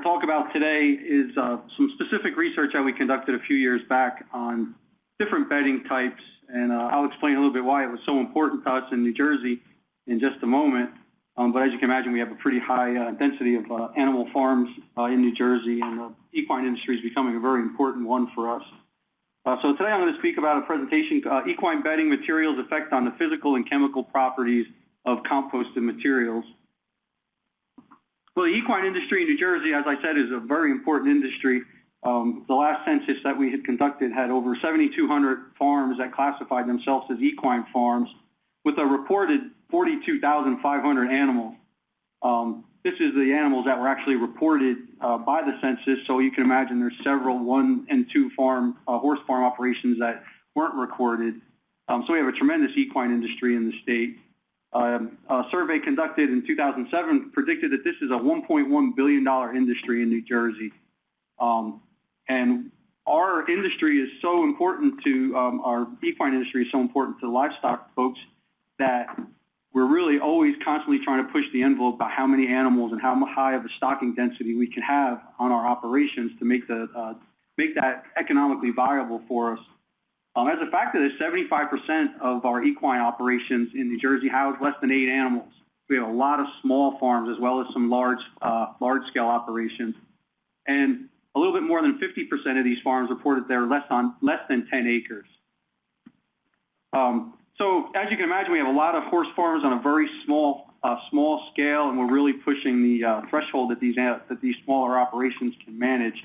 to talk about today is uh, some specific research that we conducted a few years back on different bedding types, and uh, I'll explain a little bit why it was so important to us in New Jersey in just a moment. Um, but as you can imagine, we have a pretty high uh, density of uh, animal farms uh, in New Jersey, and the equine industry is becoming a very important one for us. Uh, so today I'm going to speak about a presentation, equine bedding materials effect on the physical and chemical properties of composted materials. Well, the equine industry in New Jersey, as I said, is a very important industry. Um, the last census that we had conducted had over 7,200 farms that classified themselves as equine farms with a reported 42,500 animals. Um, this is the animals that were actually reported uh, by the census, so you can imagine there's several one and two farm, uh, horse farm operations that weren't recorded. Um, so we have a tremendous equine industry in the state. Um, a survey conducted in 2007 predicted that this is a $1.1 billion industry in New Jersey. Um, and our industry is so important to, um, our equine industry is so important to livestock folks that we're really always constantly trying to push the envelope about how many animals and how high of a stocking density we can have on our operations to make the uh, make that economically viable for us. Um, as a fact of this, 75% of our equine operations in New Jersey house less than eight animals. We have a lot of small farms as well as some large uh, large scale operations, and a little bit more than 50% of these farms reported they're less on less than 10 acres. Um, so as you can imagine, we have a lot of horse farms on a very small uh, small scale, and we're really pushing the uh, threshold that these that these smaller operations can manage.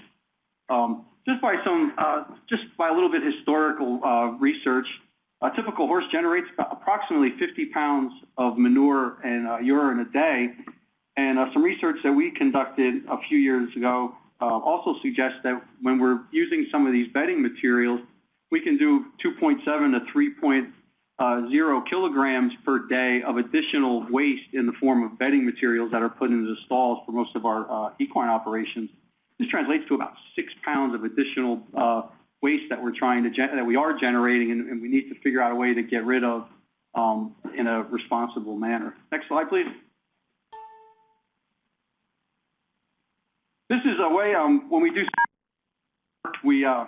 Um, just by some, uh, just by a little bit historical uh, research, a typical horse generates approximately 50 pounds of manure and uh, urine a day. And some research that we conducted a few years ago also suggests that when we're using some of these bedding materials, we can do 2.7 to 3 uh, kilograms per day of additional waste in the form of bedding materials that are put into the stalls for most of our uh, equine operations. This translates to about six pounds of additional uh, waste that we're trying to that we are generating, and, and, we need to figure out a way to get rid of um, in a responsible manner. Next slide, please. This is a way um, when we do we uh,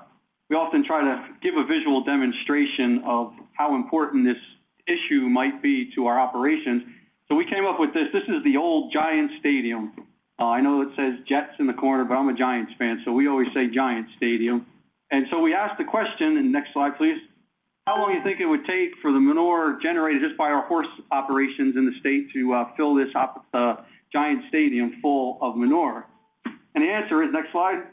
we often try to give a visual demonstration of how important this issue might be to our operations. So we came up with this. This is the old Giant Stadium. Uh, I know it says Jets in the corner, but I'm a Giants fan, so we always say Giant Stadium. And so we asked the question, and next slide, please. How long do you think it would take for the manure generated just by our horse operations in the state to uh, fill this uh, giant stadium full of manure? And the answer is, next slide,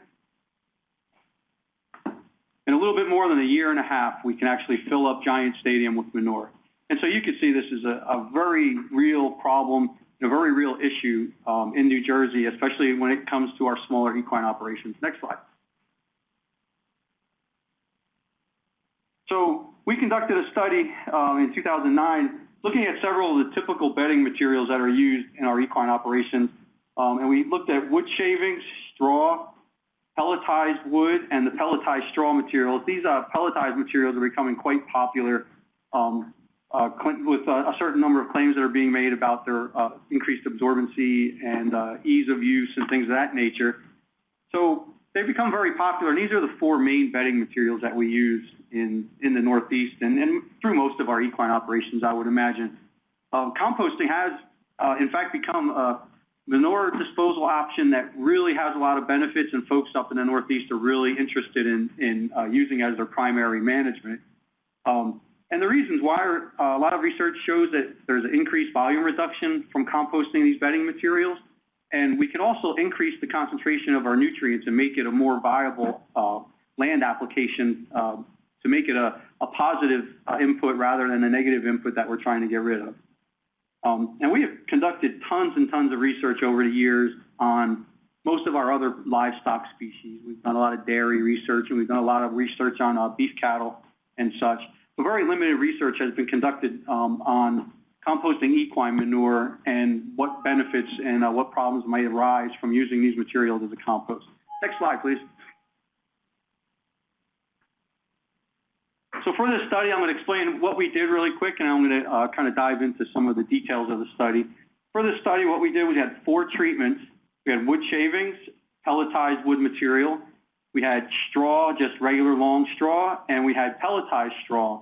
in a little bit more than a year and a half, we can actually fill up Giant Stadium with manure. And so you can see this is a, a very real problem, a very real issue um, in New Jersey, especially when it comes to our smaller equine operations. Next slide. So we conducted a study um, in 2009 looking at several of the typical bedding materials that are used in our equine operations. Um, and we looked at wood shavings, straw, pelletized wood and the pelletized straw materials. These uh, pelletized materials are becoming quite popular um, uh, with uh, a certain number of claims that are being made about their uh, increased absorbency and uh, ease of use and things of that nature. So they've become very popular, and these are the four main bedding materials that we use in, in the Northeast and, and through most of our equine operations, I would imagine. Um, composting has, uh, in fact, become a manure disposal option that really has a lot of benefits and folks up in the Northeast are really interested in, in uh, using as their primary management. Um, and the reasons why are, uh, a lot of research shows that there's an increased volume reduction from composting these bedding materials. And we can also increase the concentration of our nutrients and make it a more viable uh, land application uh, to make it a, a positive uh, input rather than a negative input that we're trying to get rid of. Um, and we have conducted tons and tons of research over the years on most of our other livestock species. We've done a lot of dairy research and we've done a lot of research on uh, beef cattle and such. But very limited research has been conducted um, on composting equine manure and what benefits and uh, what problems might arise from using these materials as a compost. Next slide, please. So for this study, I'm going to explain what we did really quick, and I'm going to uh, kind of dive into some of the details of the study. For this study, what we did, we had four treatments. We had wood shavings, pelletized wood material, we had straw, just regular long straw, and we had pelletized straw.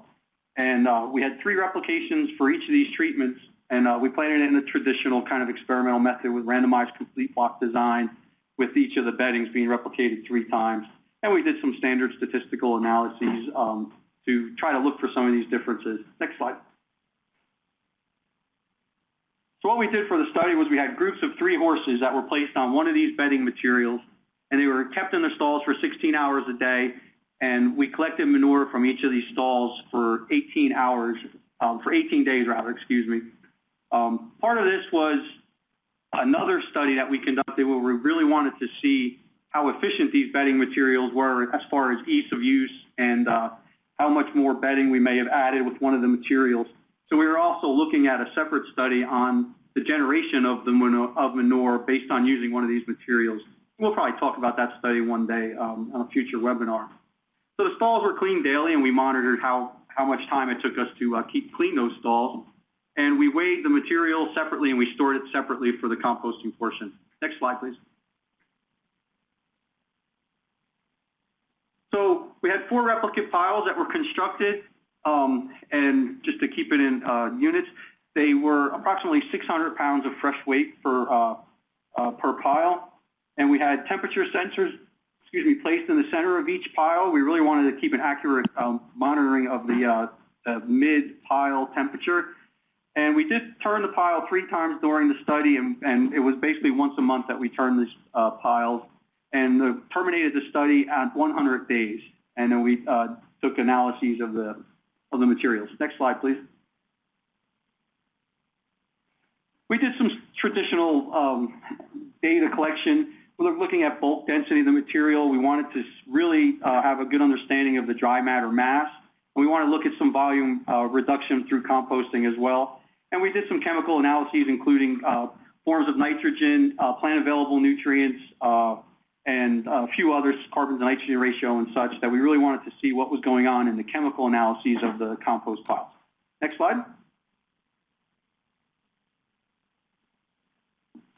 And uh, we had three replications for each of these treatments, and uh, we planted it in a traditional kind of experimental method with randomized complete block design with each of the beddings being replicated three times. And we did some standard statistical analyses um, to try to look for some of these differences. Next slide. So what we did for the study was we had groups of three horses that were placed on one of these bedding materials, and they were kept in the stalls for 16 hours a day, and we collected manure from each of these stalls for 18 hours, um, for 18 days rather, excuse me. Um, part of this was another study that we conducted where we really wanted to see how efficient these bedding materials were as far as ease of use and uh, how much more bedding we may have added with one of the materials. So we were also looking at a separate study on the generation of the manure, of manure based on using one of these materials. We'll probably talk about that study one day um, on a future webinar. So the stalls were cleaned daily, and we monitored how, how much time it took us to uh, keep clean those stalls. And we weighed the material separately, and we stored it separately for the composting portion. Next slide, please. So we had four replicate piles that were constructed um, and just to keep it in uh, units, they were approximately 600 pounds of fresh weight per, uh, uh, per pile. And we had temperature sensors, excuse me, placed in the center of each pile. We really wanted to keep an accurate um, monitoring of the, uh, mid-pile temperature. And we did turn the pile three times during the study, and, and it was basically once a month that we turned these uh, piles. And the, terminated the study at 100 days. And then we uh, took analyses of the of the materials. Next slide, please. We did some traditional um, data collection. We are looking at bulk density of the material. We wanted to really uh, have a good understanding of the dry matter mass. And we want to look at some volume uh, reduction through composting as well. And we did some chemical analyses, including uh, forms of nitrogen, uh, plant available nutrients, uh, and a few others, carbon to nitrogen ratio and such, that we really wanted to see what was going on in the chemical analyses of the compost piles. Next slide.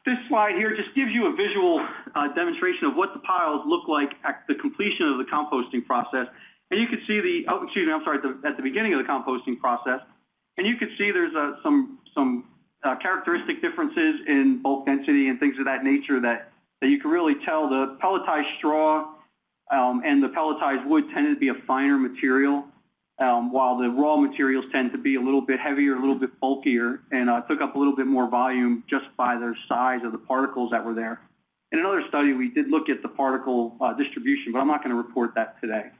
This slide here just gives you a visual uh, demonstration of what the piles look like at the completion of the composting process. And you can see the, oh, excuse me, I'm sorry, at the, at the beginning of the composting process. And you can see there's uh, some, some uh, characteristic differences in bulk density and things of that nature that that you can really tell the pelletized straw um, and the pelletized wood tended to be a finer material, um, while the raw materials tend to be a little bit heavier, a little bit bulkier, and uh, took up a little bit more volume just by their size of the particles that were there. In another study, we did look at the particle uh, distribution, but I'm not going to report that today.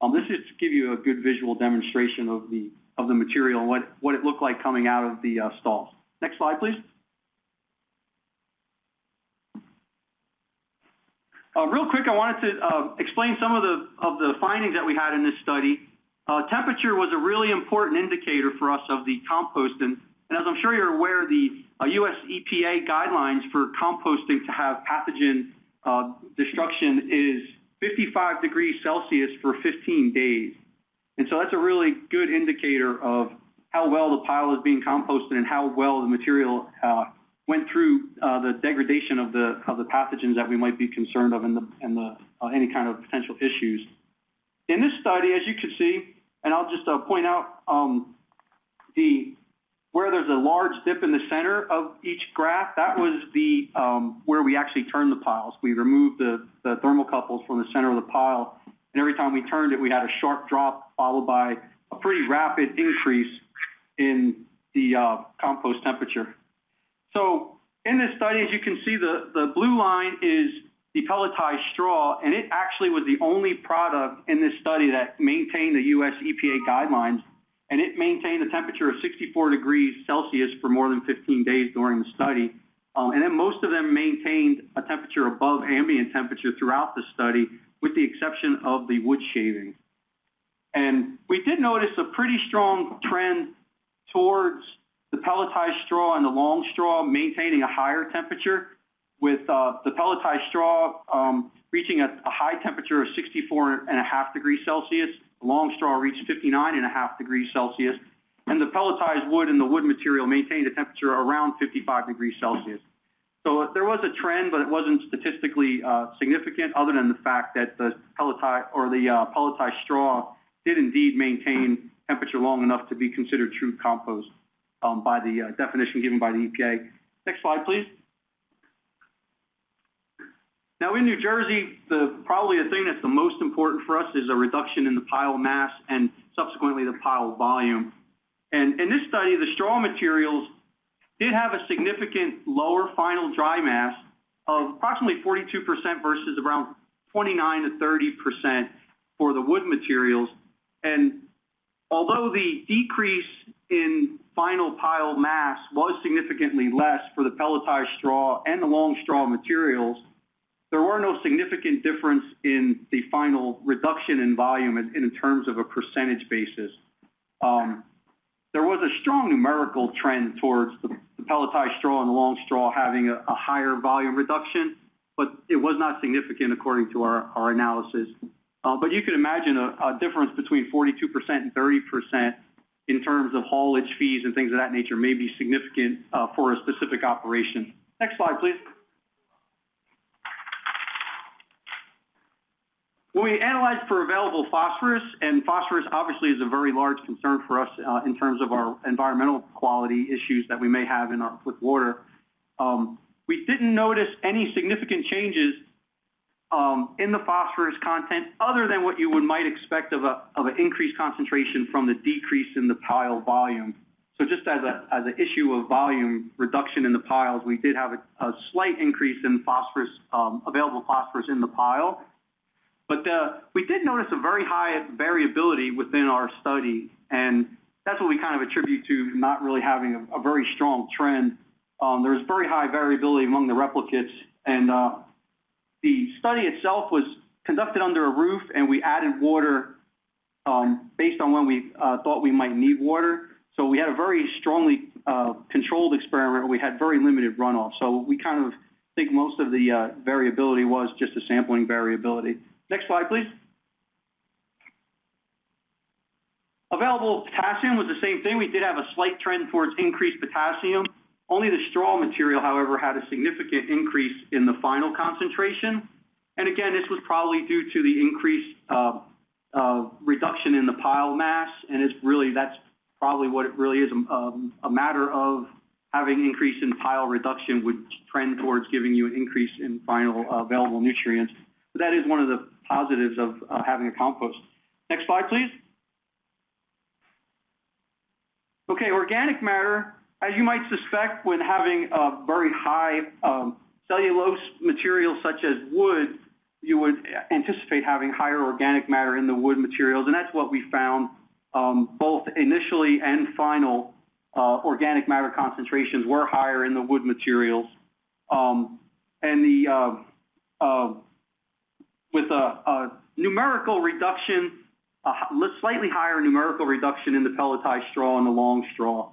Um, this is to give you a good visual demonstration of the of the material and what, what it looked like coming out of the uh, stalls. Next slide, please. Uh, real quick, I wanted to uh, explain some of the, of the findings that we had in this study. Uh, temperature was a really important indicator for us of the compost. And, and as I'm sure you're aware, the U.S. Uh, EPA guidelines for composting to have pathogen uh, destruction is 55 degrees Celsius for 15 days. And so that's a really good indicator of how well the pile is being composted and how well the material uh, went through uh, the degradation of the of the pathogens that we might be concerned of and the and the uh, any kind of potential issues. In this study, as you can see, and I'll just uh, point out um, the where there's a large dip in the center of each graph, that was the um, where we actually turned the piles. We removed the, the thermocouples from the center of the pile, and every time we turned it, we had a sharp drop followed by a pretty rapid increase in the uh, compost temperature. So in this study, as you can see, the, the blue line is the pelletized straw, and it actually was the only product in this study that maintained the U.S. EPA guidelines, and it maintained a temperature of 64 degrees Celsius for more than 15 days during the study. Um, and then most of them maintained a temperature above ambient temperature throughout the study, with the exception of the wood shavings. And we did notice a pretty strong trend towards the pelletized straw and the long straw maintaining a higher temperature with uh, the pelletized straw um, reaching a, a, high temperature of 64 and a half degrees Celsius. The long straw reached 59 and a half degrees Celsius. And the pelletized wood and the wood material maintained a temperature around 55 degrees Celsius. So there was a trend, but it wasn't statistically uh, significant other than the fact that the pelletized or the uh, pelletized straw did indeed maintain temperature long enough to be considered true compost um, by the uh, definition given by the EPA. Next slide, please. Now in New Jersey, the, probably the thing that's the most important for us is a reduction in the pile mass and subsequently the pile volume. And in this study, the straw materials did have a significant lower final dry mass of approximately 42% versus around 29 to 30% for the wood materials. And although the decrease in final pile mass was significantly less for the pelletized straw and the long straw materials, there were no significant difference in the final reduction in volume in, in terms of a percentage basis. Um, there was a strong numerical trend towards the, the, pelletized straw and the long straw having a, a, higher volume reduction, but it was not significant according to our, our analysis. Uh, but you can imagine a, a difference between 42% and 30% in terms of haulage fees and things of that nature may be significant uh, for a specific operation. Next slide, please. When we analyze for available phosphorus, and phosphorus obviously is a very large concern for us uh, in terms of our environmental quality issues that we may have in our with water, um, we didn't notice any significant changes um, in the phosphorus content other than what you would might expect of, a, of an increased concentration from the decrease in the pile volume. So just as, a, as an issue of volume reduction in the piles, we did have a, a slight increase in phosphorus, um, available phosphorus in the pile. But uh, we did notice a very high variability within our study, and that's what we kind of attribute to not really having a, a very strong trend. Um, was very high variability among the replicates, and uh, the study itself was conducted under a roof, and we added water um, based on when we uh, thought we might need water. So we had a very strongly uh, controlled experiment. We had very limited runoff. So we kind of think most of the uh, variability was just a sampling variability. Next slide, please. Available potassium was the same thing. We did have a slight trend towards increased potassium. Only the straw material, however, had a significant increase in the final concentration. And again, this was probably due to the increased uh, uh, reduction in the pile mass. And it's really, that's probably what it really is, um, a matter of having increase in pile reduction would trend towards giving you an increase in final uh, available nutrients. But that is one of the positives of uh, having a compost. Next slide, please. Okay, organic matter, as you might suspect, when having a very high um, cellulose material such as wood, you would anticipate having higher organic matter in the wood materials, and that's what we found um, both initially and final uh, organic matter concentrations were higher in the wood materials. Um, and the uh, uh, with a, a numerical reduction, a slightly higher numerical reduction in the pelletized straw and the long straw.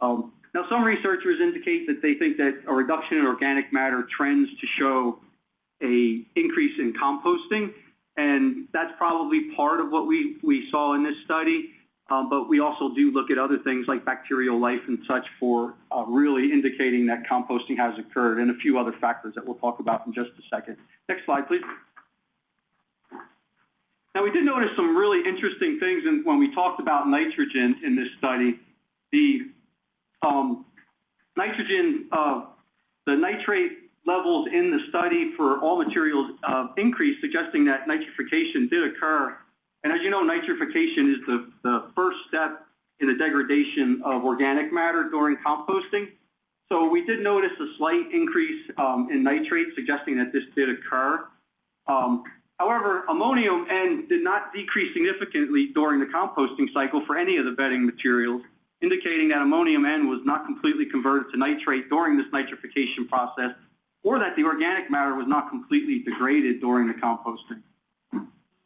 Um, now, some researchers indicate that they think that a reduction in organic matter trends to show a increase in composting, and that's probably part of what we, we saw in this study. Um, but we also do look at other things like bacterial life and such for uh, really indicating that composting has occurred and a few other factors that we'll talk about in just a second. Next slide, please. Now, we did notice some really interesting things in, when we talked about nitrogen in this study. The um, nitrogen, uh, the nitrate levels in the study for all materials uh, increased, suggesting that nitrification did occur. And as you know, nitrification is the, the first step in the degradation of organic matter during composting. So we did notice a slight increase um, in nitrate, suggesting that this did occur. Um, However, ammonium N did not decrease significantly during the composting cycle for any of the bedding materials, indicating that ammonium N was not completely converted to nitrate during this nitrification process, or that the organic matter was not completely degraded during the composting.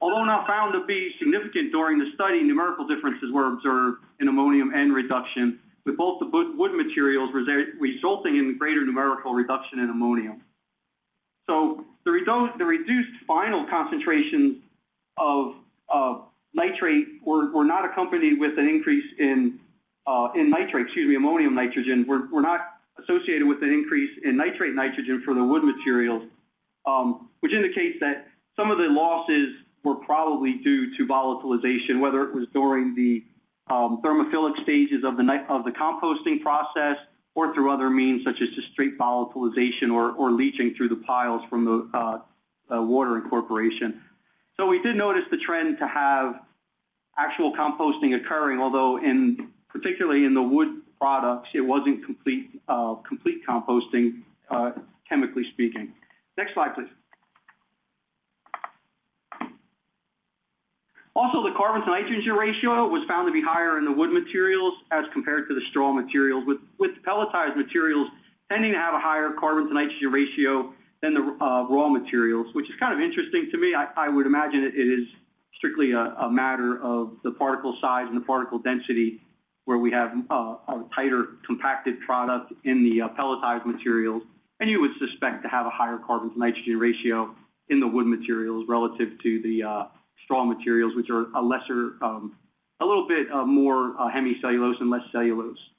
Although not found to be significant during the study, numerical differences were observed in ammonium N reduction, with both the wood materials resulting in greater numerical reduction in ammonium. So the, redu the reduced final concentrations of uh, nitrate were, were not accompanied with an increase in, uh, in nitrate, excuse me, ammonium nitrogen, were, were not associated with an increase in nitrate nitrogen for the wood materials, um, which indicates that some of the losses were probably due to volatilization, whether it was during the um, thermophilic stages of the, of the composting process or through other means such as just straight volatilization or, or leaching through the piles from the uh, uh, water incorporation. So we did notice the trend to have actual composting occurring, although in particularly in the wood products, it wasn't complete uh, complete composting, uh, chemically speaking. Next slide, please. Also, the carbon to nitrogen ratio was found to be higher in the wood materials as compared to the straw materials, with, with pelletized materials tending to have a higher carbon to nitrogen ratio than the uh, raw materials, which is kind of interesting to me. I, I would imagine it, is strictly a, a, matter of the particle size and the particle density where we have uh, a tighter compacted product in the uh, pelletized materials, and you would suspect to have a higher carbon to nitrogen ratio in the wood materials relative to the uh, straw materials, which are a lesser, um, a little bit uh, more uh, hemicellulose and less cellulose.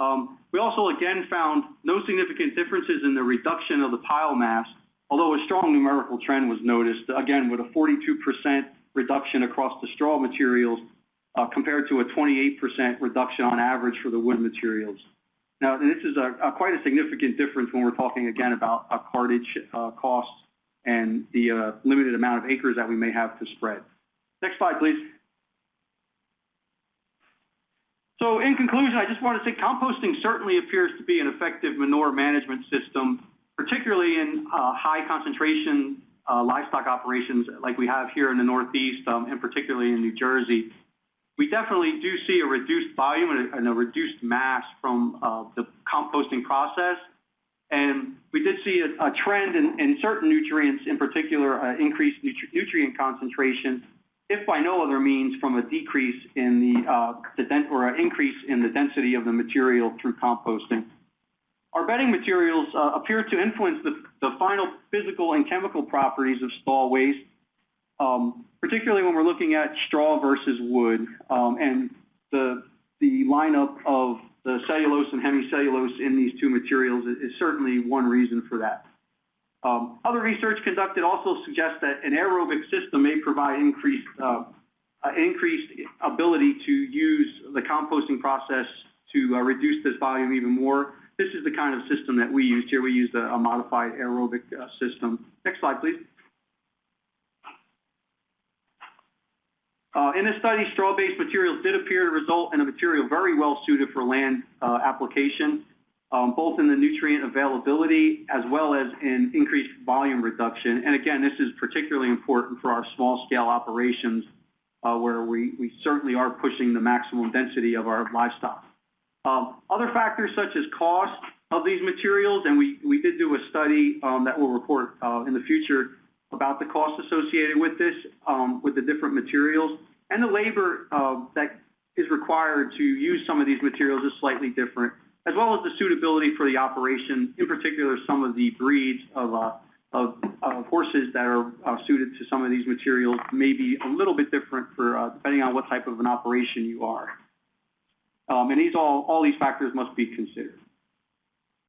Um, we also again found no significant differences in the reduction of the pile mass, although a strong numerical trend was noticed, again with a 42% reduction across the straw materials uh, compared to a 28% reduction on average for the wood materials. Now, this is a, a quite a significant difference when we're talking again about a cartage uh, costs and the uh, limited amount of acres that we may have to spread. Next slide, please. So in conclusion, I just want to say composting certainly appears to be an effective manure management system, particularly in uh, high concentration uh, livestock operations like we have here in the Northeast um, and particularly in New Jersey. We definitely do see a reduced volume and a, and a reduced mass from uh, the composting process. And we did see a, a trend in, in, certain nutrients, in particular uh, increased nutri nutrient concentration, if by no other means from a decrease in the, uh, the or an increase in the density of the material through composting. Our bedding materials uh, appear to influence the, the, final physical and chemical properties of stall waste, um, particularly when we're looking at straw versus wood, um, and the, the lineup of the cellulose and hemicellulose in these two materials is, is certainly one reason for that. Um, other research conducted also suggests that an aerobic system may provide increased, uh, uh, increased ability to use the composting process to uh, reduce this volume even more. This is the kind of system that we used here. We used a, a modified aerobic uh, system. Next slide, please. Uh, in this study, straw-based materials did appear to result in a material very well suited for land uh, application, um, both in the nutrient availability as well as in increased volume reduction. And again, this is particularly important for our small-scale operations uh, where we, we certainly are pushing the maximum density of our livestock. Um, other factors such as cost of these materials, and we, we did do a study um, that will report uh, in the future about the cost associated with this, um, with the different materials. And the labor uh, that is required to use some of these materials is slightly different, as well as the suitability for the operation, in particular some of the breeds of, uh, of, of, horses that are uh, suited to some of these materials may be a little bit different for uh, depending on what type of an operation you are. Um, and these all, all these factors must be considered.